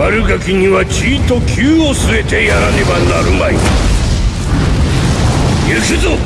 悪ガキには血と急を据えてやらねばなるまい。行くぞ。